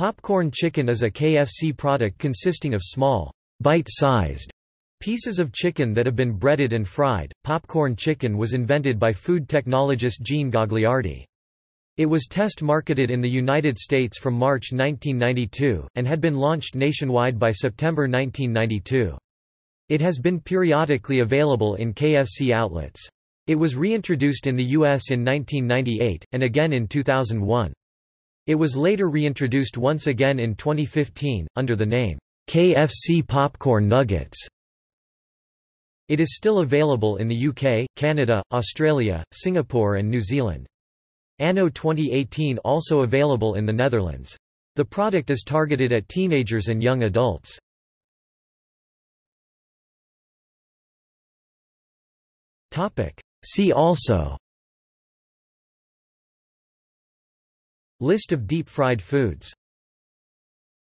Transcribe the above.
Popcorn chicken is a KFC product consisting of small, bite-sized pieces of chicken that have been breaded and fried. Popcorn chicken was invented by food technologist Gene Gagliardi. It was test marketed in the United States from March 1992, and had been launched nationwide by September 1992. It has been periodically available in KFC outlets. It was reintroduced in the U.S. in 1998, and again in 2001. It was later reintroduced once again in 2015, under the name, KFC Popcorn Nuggets. It is still available in the UK, Canada, Australia, Singapore and New Zealand. Anno 2018 also available in the Netherlands. The product is targeted at teenagers and young adults. See also List of deep-fried foods